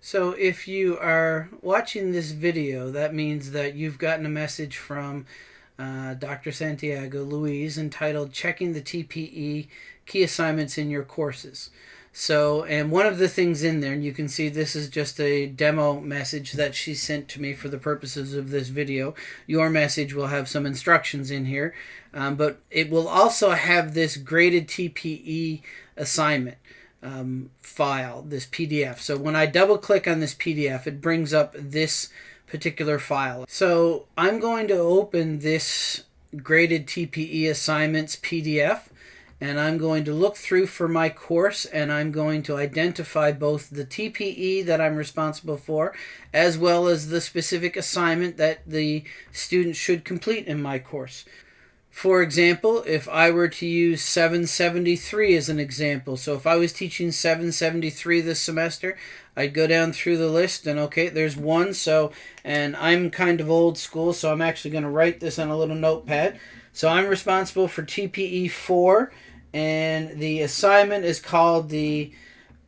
So if you are watching this video, that means that you've gotten a message from uh, Dr. Santiago Louise entitled Checking the TPE Key Assignments in Your Courses. So, and one of the things in there, and you can see this is just a demo message that she sent to me for the purposes of this video. Your message will have some instructions in here, um, but it will also have this graded TPE assignment um, file, this PDF. So when I double click on this PDF, it brings up this particular file. So I'm going to open this graded TPE assignments PDF and I'm going to look through for my course and I'm going to identify both the TPE that I'm responsible for as well as the specific assignment that the student should complete in my course. For example, if I were to use 773 as an example, so if I was teaching 773 this semester, I'd go down through the list and okay, there's one. So, and I'm kind of old school, so I'm actually going to write this on a little notepad. So I'm responsible for TPE 4, and the assignment is called the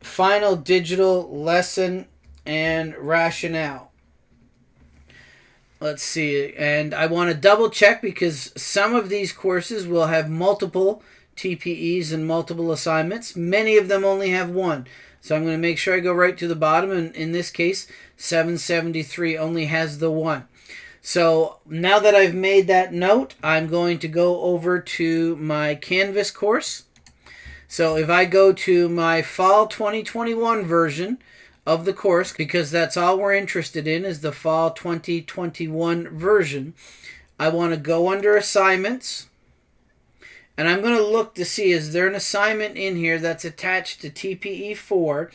Final Digital Lesson and Rationale let's see and I want to double check because some of these courses will have multiple TPEs and multiple assignments. Many of them only have one. So I'm going to make sure I go right to the bottom and in this case 773 only has the one. So now that I've made that note I'm going to go over to my Canvas course. So if I go to my fall 2021 version of the course because that's all we're interested in is the fall 2021 version. I want to go under assignments and I'm going to look to see is there an assignment in here that's attached to TPE4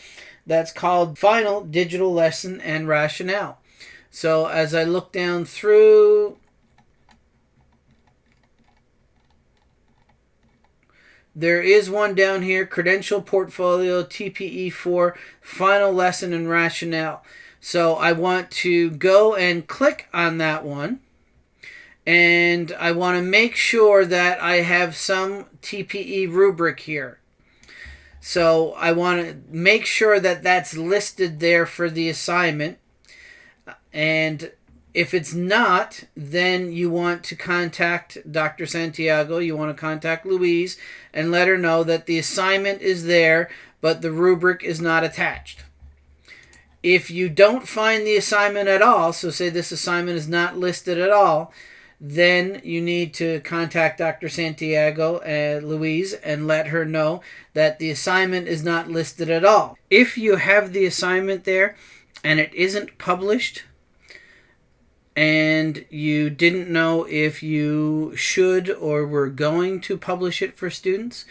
that's called Final Digital Lesson and Rationale. So as I look down through There is one down here, Credential Portfolio TPE4 Final Lesson and Rationale. So I want to go and click on that one. And I want to make sure that I have some TPE rubric here. So I want to make sure that that's listed there for the assignment. And if it's not, then you want to contact Dr. Santiago, you want to contact Louise and let her know that the assignment is there, but the rubric is not attached. If you don't find the assignment at all, so say this assignment is not listed at all, then you need to contact Dr. Santiago and uh, Louise and let her know that the assignment is not listed at all. If you have the assignment there and it isn't published, and you didn't know if you should or were going to publish it for students,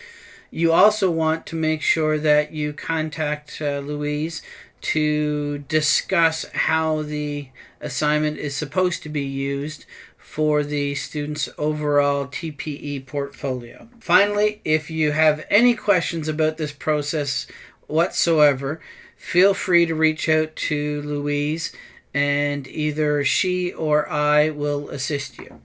you also want to make sure that you contact uh, Louise to discuss how the assignment is supposed to be used for the student's overall TPE portfolio. Finally, if you have any questions about this process whatsoever, feel free to reach out to Louise and either she or I will assist you.